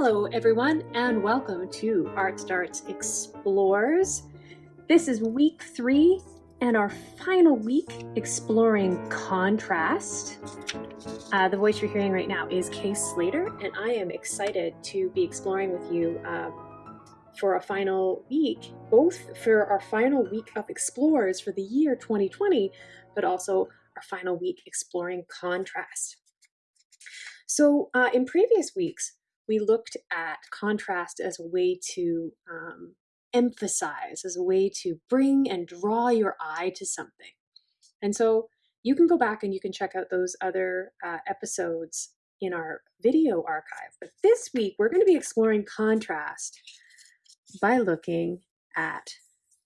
Hello everyone and welcome to Art Starts Explores. This is week three and our final week exploring contrast. Uh, the voice you're hearing right now is Kay Slater and I am excited to be exploring with you uh, for a final week, both for our final week of Explores for the year 2020, but also our final week exploring contrast. So uh, in previous weeks, we looked at contrast as a way to um, emphasize, as a way to bring and draw your eye to something. And so you can go back and you can check out those other uh, episodes in our video archive. But this week, we're going to be exploring contrast by looking at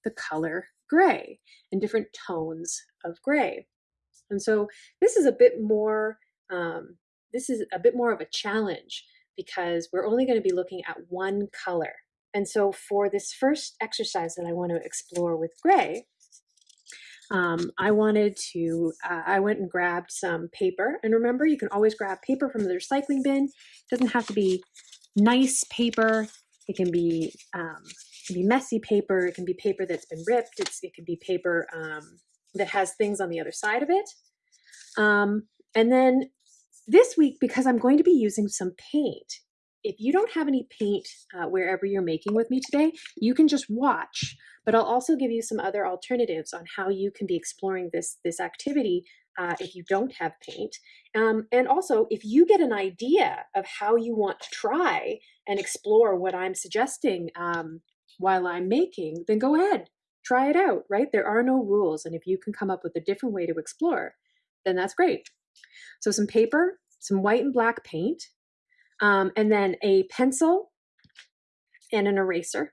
the color gray and different tones of gray. And so this is a bit more, um, this is a bit more of a challenge because we're only going to be looking at one color. And so for this first exercise that I want to explore with gray, um, I wanted to, uh, I went and grabbed some paper. And remember, you can always grab paper from the recycling bin. It doesn't have to be nice paper. It can be, um, it can be messy paper. It can be paper that's been ripped. It's, it can be paper um, that has things on the other side of it. Um, and then this week, because I'm going to be using some paint, if you don't have any paint uh, wherever you're making with me today, you can just watch, but I'll also give you some other alternatives on how you can be exploring this, this activity uh, if you don't have paint. Um, and also, if you get an idea of how you want to try and explore what I'm suggesting um, while I'm making, then go ahead, try it out, right? There are no rules. And if you can come up with a different way to explore, then that's great. So some paper, some white and black paint, um, and then a pencil and an eraser.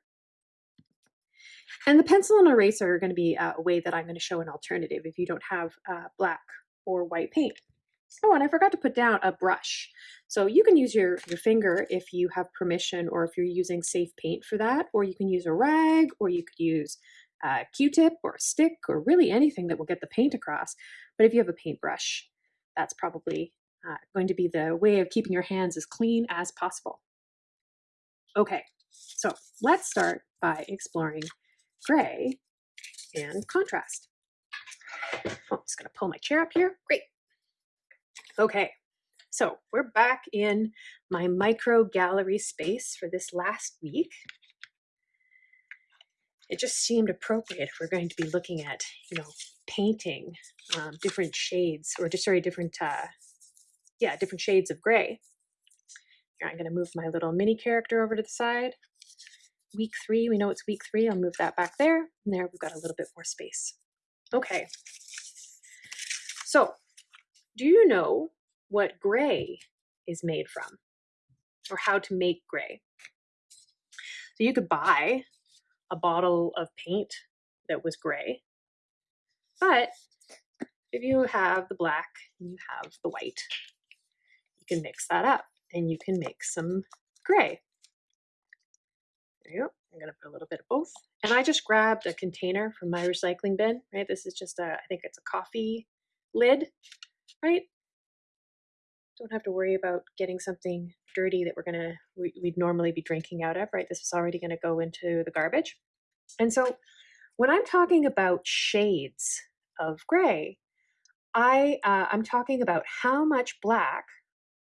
And the pencil and eraser are going to be uh, a way that I'm going to show an alternative if you don't have uh, black or white paint. Oh, and I forgot to put down a brush. So you can use your, your finger if you have permission or if you're using safe paint for that, or you can use a rag, or you could use a Q-tip or a stick or really anything that will get the paint across. But if you have a paintbrush, that's probably uh, going to be the way of keeping your hands as clean as possible. Okay, so let's start by exploring gray and contrast. Oh, I'm just gonna pull my chair up here. Great. Okay, so we're back in my micro gallery space for this last week. It just seemed appropriate if we're going to be looking at, you know, painting um, different shades or just sorry, different, uh, yeah, different shades of gray. Here, I'm going to move my little mini character over to the side. Week three, we know it's week three. I'll move that back there. And there we've got a little bit more space. Okay. So, do you know what gray is made from or how to make gray? So you could buy a bottle of paint that was gray, but if you have the black and you have the white, you can mix that up and you can make some gray. There you go. I'm going to put a little bit of both. And I just grabbed a container from my recycling bin, right? This is just a, I think it's a coffee lid, right? Don't have to worry about getting something dirty that we're going to, we, would normally be drinking out of, right? This is already going to go into the garbage. And so when I'm talking about shades of gray, I, uh, I'm talking about how much black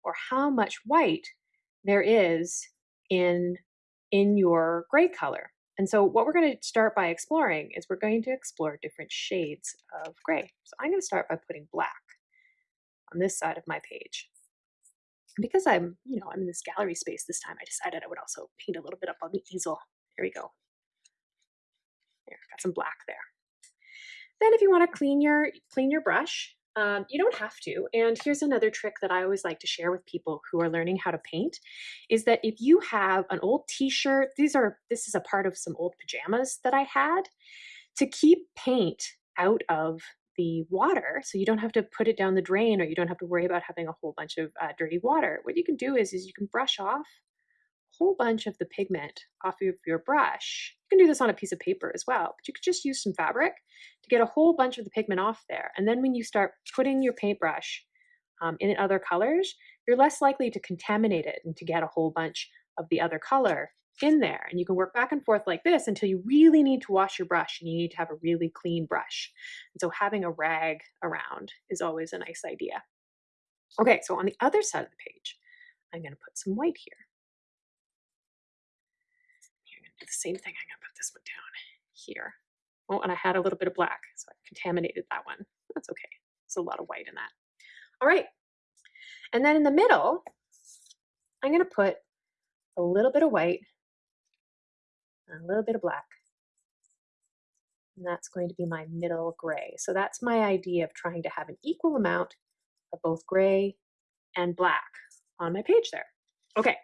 or how much white there is in, in your gray color. And so what we're going to start by exploring is we're going to explore different shades of gray. So I'm going to start by putting black on this side of my page. Because I'm, you know, I'm in this gallery space this time, I decided I would also paint a little bit up on the easel. Here we go. There, got some black there. Then if you want to clean your clean your brush, um, you don't have to. And here's another trick that I always like to share with people who are learning how to paint is that if you have an old t-shirt, these are this is a part of some old pajamas that I had, to keep paint out of the water so you don't have to put it down the drain or you don't have to worry about having a whole bunch of uh, dirty water. What you can do is, is you can brush off a whole bunch of the pigment off of your brush. You can do this on a piece of paper as well, but you could just use some fabric to get a whole bunch of the pigment off there. And then when you start putting your paintbrush um, in other colors, you're less likely to contaminate it and to get a whole bunch of the other color in there. And you can work back and forth like this until you really need to wash your brush and you need to have a really clean brush. And so having a rag around is always a nice idea. Okay, so on the other side of the page, I'm going to put some white here. I'm to do the same thing. I'm to put this one down here. Oh, and I had a little bit of black, so I contaminated that one. That's okay. There's a lot of white in that. All right. And then in the middle, I'm going to put a little bit of white a little bit of black. And that's going to be my middle gray. So that's my idea of trying to have an equal amount of both gray and black on my page there. Okay,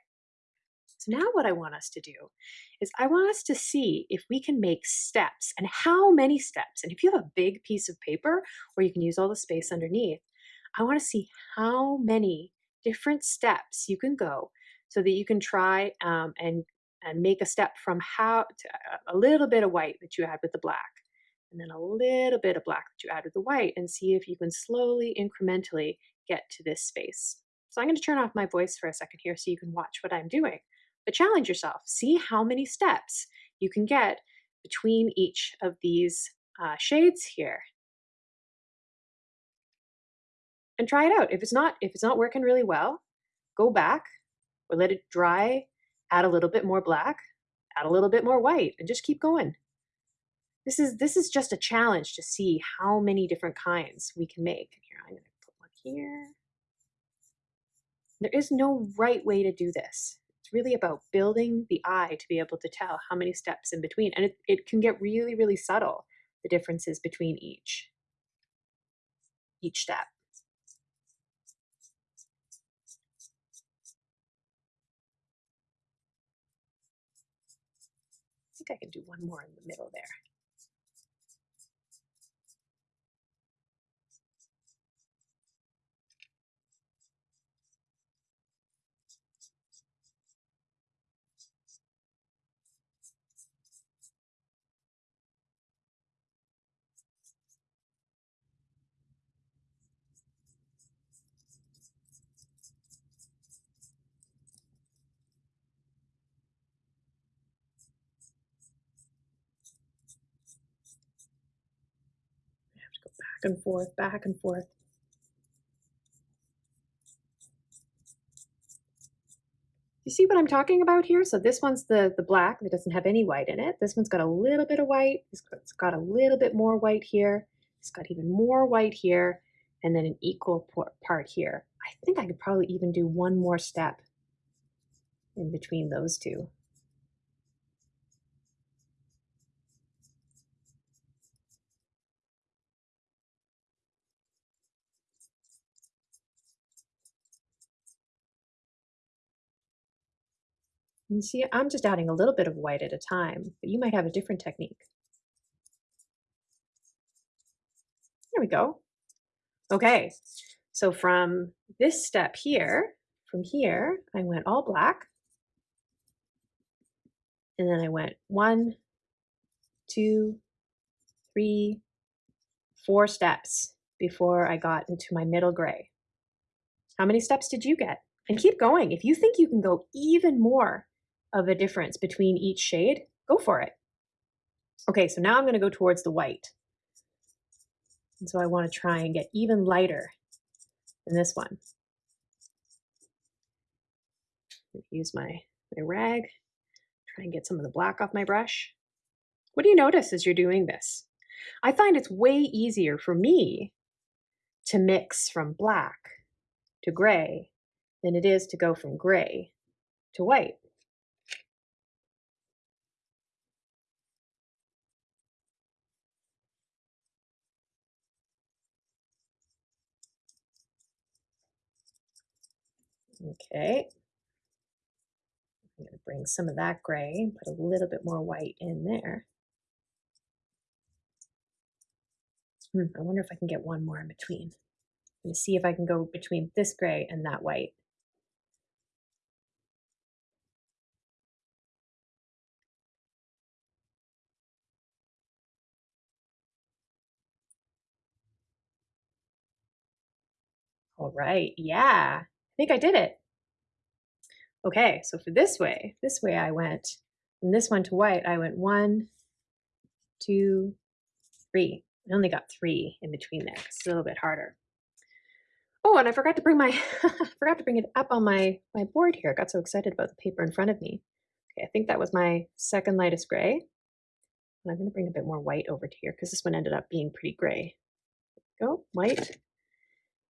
so now what I want us to do is I want us to see if we can make steps and how many steps. And if you have a big piece of paper where you can use all the space underneath, I want to see how many different steps you can go so that you can try um, and and make a step from how to a little bit of white that you add with the black and then a little bit of black that you add with the white and see if you can slowly incrementally get to this space. So I'm going to turn off my voice for a second here so you can watch what I'm doing. But challenge yourself. See how many steps you can get between each of these uh, shades here. And try it out. If it's not if it's not working really well, go back or let it dry, add a little bit more black, add a little bit more white, and just keep going. This is this is just a challenge to see how many different kinds we can make. Here, I'm to put one here. There is no right way to do this It's really about building the eye to be able to tell how many steps in between. And it, it can get really, really subtle, the differences between each, each step. I can do one more in the middle there. And forth, back and forth. You see what I'm talking about here? So this one's the, the black that doesn't have any white in it. This one's got a little bit of white. It's got a little bit more white here. It's got even more white here and then an equal part here. I think I could probably even do one more step in between those two. You see, I'm just adding a little bit of white at a time, but you might have a different technique. There we go. Okay, so from this step here, from here, I went all black. And then I went one, two, three, four steps before I got into my middle gray. How many steps did you get? And keep going. If you think you can go even more of a difference between each shade, go for it. Okay, so now I'm going to go towards the white. And so I want to try and get even lighter than this one. Use my, my rag, try and get some of the black off my brush. What do you notice as you're doing this? I find it's way easier for me to mix from black to gray than it is to go from gray to white. Okay. I'm going to bring some of that gray and put a little bit more white in there. Hmm, I wonder if I can get one more in between. Let me see if I can go between this gray and that white. All right, yeah, think I did it. Okay, so for this way, this way I went, from this one to white, I went one, two, three. I only got three in between there. It's a little bit harder. Oh, and I forgot to bring my, forgot to bring it up on my, my board here. I got so excited about the paper in front of me. Okay, I think that was my second lightest gray. And I'm gonna bring a bit more white over to here because this one ended up being pretty gray. Go, white.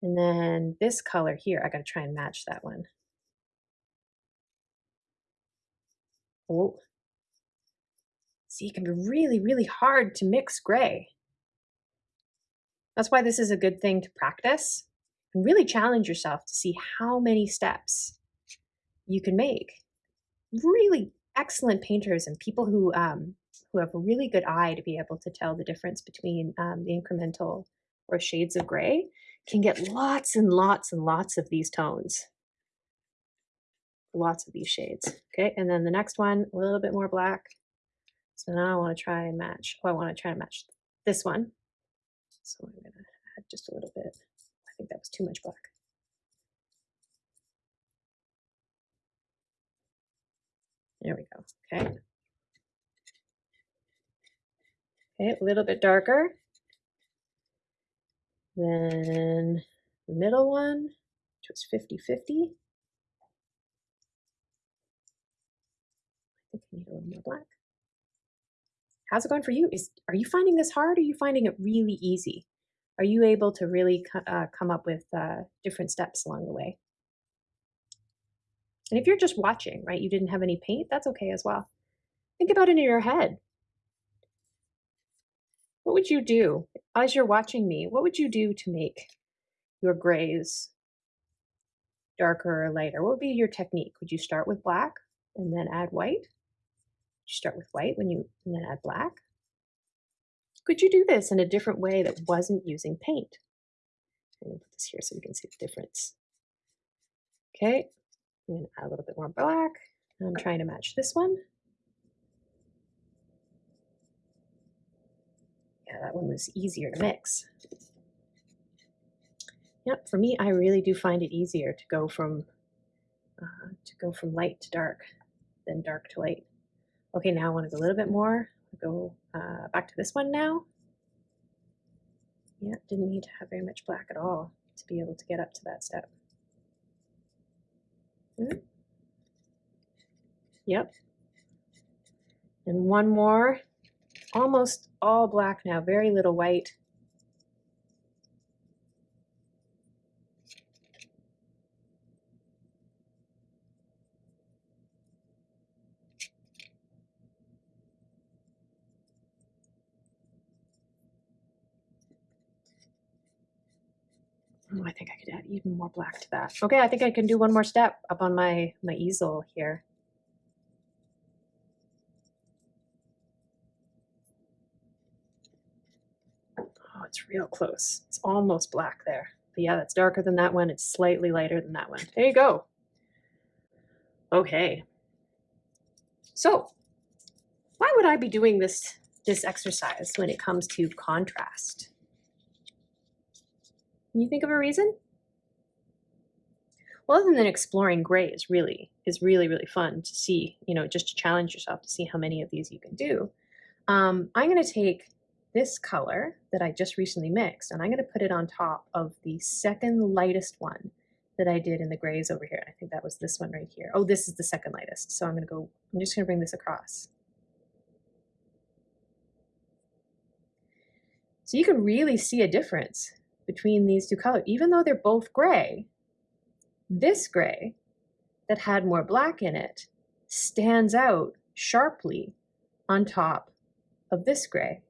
And then this color here, I gotta try and match that one. Oh, see, it can be really, really hard to mix gray. That's why this is a good thing to practice and really challenge yourself to see how many steps you can make. Really excellent painters and people who um, who have a really good eye to be able to tell the difference between um, the incremental or shades of gray can get lots and lots and lots of these tones. Lots of these shades. Okay, and then the next one, a little bit more black. So now I want to try and match. Oh, I want to try and match this one. So I'm going to add just a little bit. I think that was too much black. There we go. Okay. Okay, a little bit darker. Then the middle one, which was 50 50. I think I need a little more black. How's it going for you? Is Are you finding this hard? Or are you finding it really easy? Are you able to really uh, come up with uh, different steps along the way? And if you're just watching, right, you didn't have any paint, that's okay as well. Think about it in your head. What would you do as you're watching me? What would you do to make your grays darker or lighter? What would be your technique? Would you start with black and then add white? Would you start with white when you and then add black? Could you do this in a different way that wasn't using paint? I'm to put this here so we can see the difference. Okay, I'm to add a little bit more black. I'm trying to match this one. Yeah, that one was easier to mix. Yep, for me, I really do find it easier to go from uh, to go from light to dark than dark to light. Okay, now I want to go a little bit more. Go uh, back to this one now. Yeah, didn't need to have very much black at all to be able to get up to that step. Hmm. Yep. And one more almost all black now, very little white. Oh, I think I could add even more black to that. Okay, I think I can do one more step up on my, my easel here. it's real close. It's almost black there. But yeah, that's darker than that one. It's slightly lighter than that one. There you go. Okay. So why would I be doing this, this exercise when it comes to contrast? Can you think of a reason? Well, other than exploring gray is really is really really fun to see. You know, just to challenge yourself to see how many of these you can do. Um, I'm going to take this color that I just recently mixed, and I'm going to put it on top of the second lightest one that I did in the grays over here. I think that was this one right here. Oh, this is the second lightest. So I'm going to go, I'm just going to bring this across. So you can really see a difference between these two colors. Even though they're both gray, this gray that had more black in it stands out sharply on top of this gray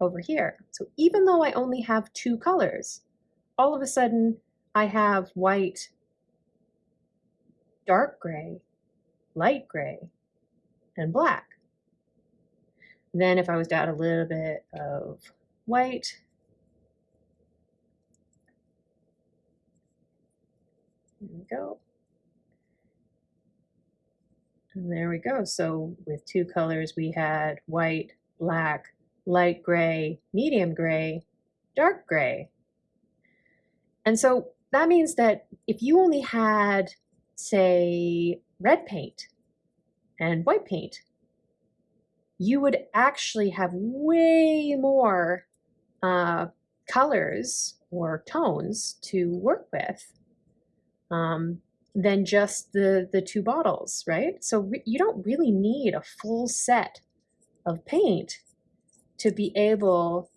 over here. So even though I only have two colors, all of a sudden I have white, dark gray, light gray, and black. Then if I was to add a little bit of white, there we go. And there we go. So with two colors, we had white, black, light gray, medium gray, dark gray. And so that means that if you only had, say, red paint and white paint, you would actually have way more uh, colors or tones to work with um, than just the, the two bottles, right? So you don't really need a full set of paint to be able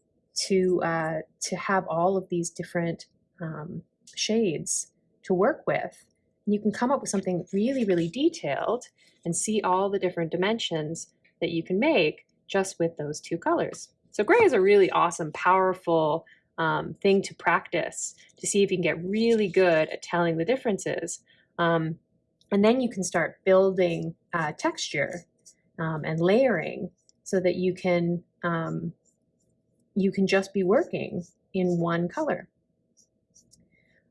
to, uh, to have all of these different um, shades to work with. And you can come up with something really, really detailed and see all the different dimensions that you can make just with those two colors. So gray is a really awesome, powerful um, thing to practice to see if you can get really good at telling the differences. Um, and then you can start building uh, texture um, and layering so that you can um, you can just be working in one color.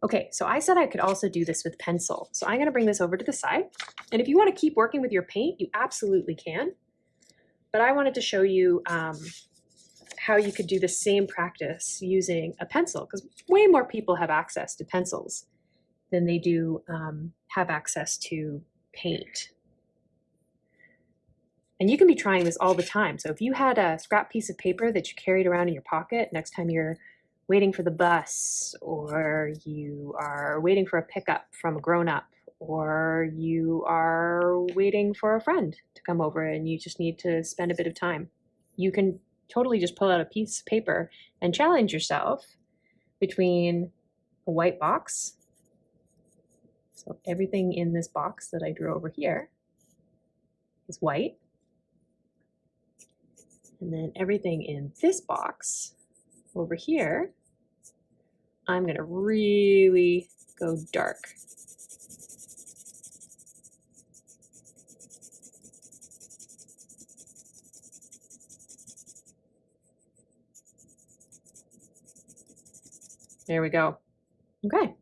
Okay, so I said I could also do this with pencil. So I'm going to bring this over to the side. And if you want to keep working with your paint, you absolutely can. But I wanted to show you um, how you could do the same practice using a pencil because way more people have access to pencils than they do um, have access to paint. And you can be trying this all the time. So if you had a scrap piece of paper that you carried around in your pocket next time you're waiting for the bus or you are waiting for a pickup from a grown-up or you are waiting for a friend to come over and you just need to spend a bit of time. You can totally just pull out a piece of paper and challenge yourself between a white box. So everything in this box that I drew over here is white. And then everything in this box over here, I'm going to really go dark. There we go. Okay.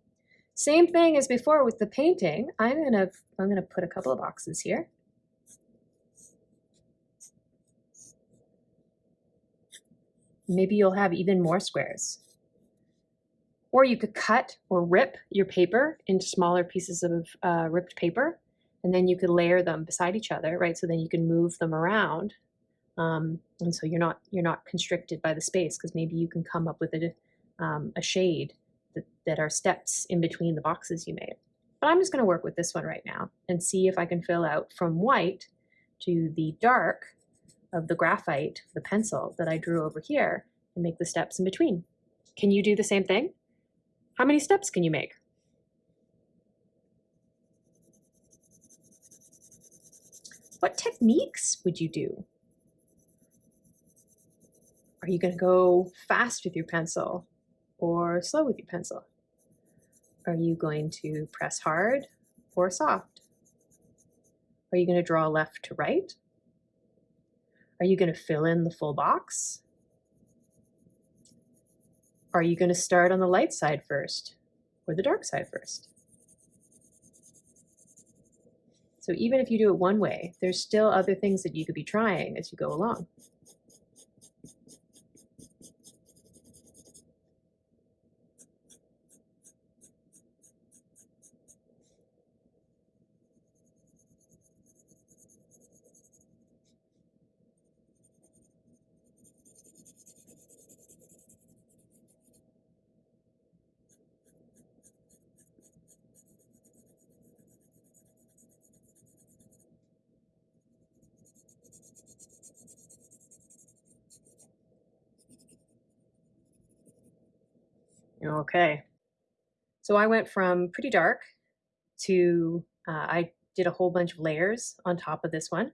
Same thing as before with the painting. I'm gonna I'm gonna put a couple of boxes here. Maybe you'll have even more squares. Or you could cut or rip your paper into smaller pieces of uh, ripped paper, and then you could layer them beside each other, right? So then you can move them around, um, and so you're not you're not constricted by the space because maybe you can come up with a um, a shade that, that are steps in between the boxes you made. But I'm just going to work with this one right now and see if I can fill out from white to the dark of the graphite, the pencil that I drew over here and make the steps in between. Can you do the same thing? How many steps can you make? What techniques would you do? Are you going to go fast with your pencil? or slow with your pencil? Are you going to press hard or soft? Are you going to draw left to right? Are you going to fill in the full box? Are you going to start on the light side first or the dark side first? So even if you do it one way, there's still other things that you could be trying as you go along. Okay. So I went from pretty dark to, uh, I did a whole bunch of layers on top of this one.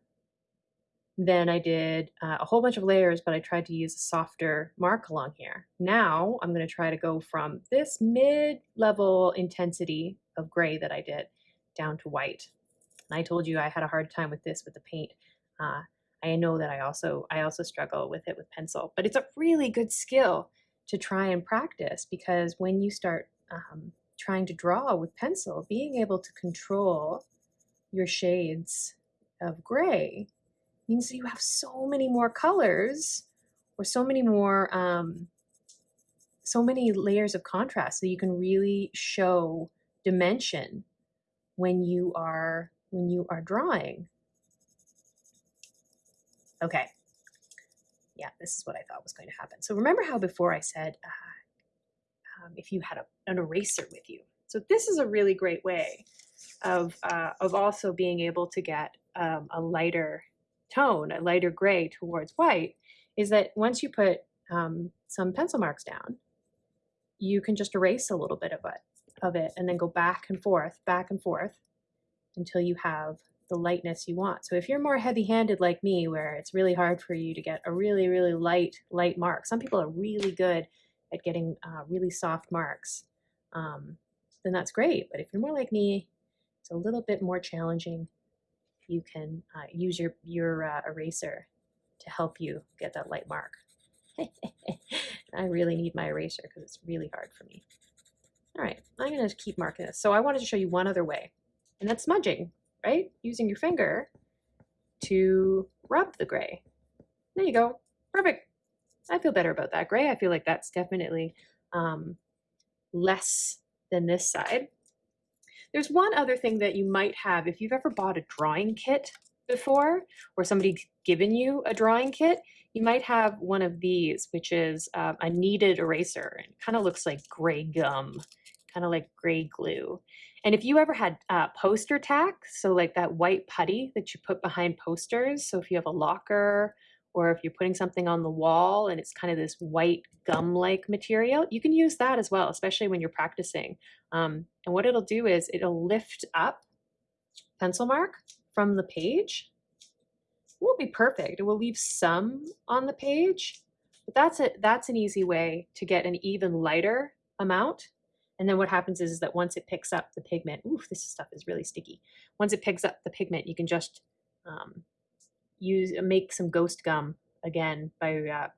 Then I did uh, a whole bunch of layers, but I tried to use a softer mark along here. Now I'm going to try to go from this mid-level intensity of gray that I did down to white. And I told you I had a hard time with this with the paint. Uh, I know that I also I also struggle with it with pencil, but it's a really good skill to try and practice because when you start um, trying to draw with pencil, being able to control your shades of gray means that you have so many more colors or so many more, um, so many layers of contrast that you can really show dimension when you are when you are drawing. Okay. Yeah, this is what I thought was going to happen. So remember how before I said uh, um, if you had a, an eraser with you. So this is a really great way of, uh, of also being able to get um, a lighter tone, a lighter gray towards white, is that once you put um, some pencil marks down, you can just erase a little bit of it, of it and then go back and forth, back and forth until you have the lightness you want. So if you're more heavy-handed like me, where it's really hard for you to get a really, really light, light mark, some people are really good at getting uh, really soft marks, um, then that's great. But if you're more like me, it's a little bit more challenging. You can uh, use your, your uh, eraser to help you get that light mark. I really need my eraser because it's really hard for me. All right, I'm going to keep marking this. So I wanted to show you one other way, and that's smudging, right? Using your finger to rub the gray. There you go. Perfect. I feel better about that gray. I feel like that's definitely um, less than this side. There's one other thing that you might have if you've ever bought a drawing kit before or somebody's given you a drawing kit, you might have one of these, which is uh, a kneaded eraser. It kind of looks like gray gum, kind of like gray glue. And if you ever had uh, poster tack, so like that white putty that you put behind posters, so if you have a locker or if you're putting something on the wall and it's kind of this white gum-like material, you can use that as well, especially when you're practicing. Um, and what it'll do is it'll lift up pencil mark from the page. It won't be perfect. It will leave some on the page, but that's it. That's an easy way to get an even lighter amount. And then what happens is, is that once it picks up the pigment, oof, this stuff is really sticky. Once it picks up the pigment, you can just um, use make some ghost gum again by uh,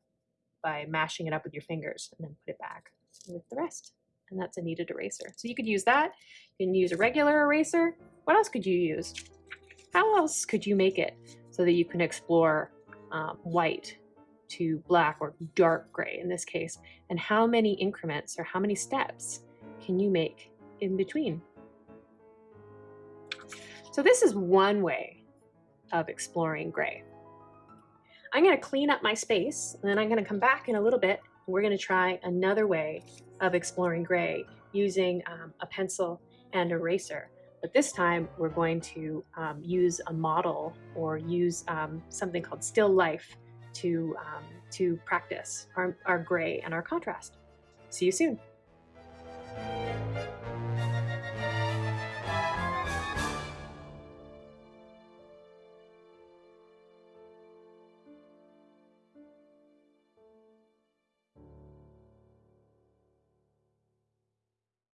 by mashing it up with your fingers and then put it back with the rest. And that's a kneaded eraser. So you could use that. You can use a regular eraser. What else could you use? How else could you make it so that you can explore um, white to black or dark gray in this case? And how many increments or how many steps can you make in between? So this is one way of exploring gray. I'm going to clean up my space and then I'm going to come back in a little bit we're going to try another way of exploring gray using um, a pencil and eraser. But this time we're going to um, use a model or use um, something called still life to, um, to practice our, our gray and our contrast. See you soon.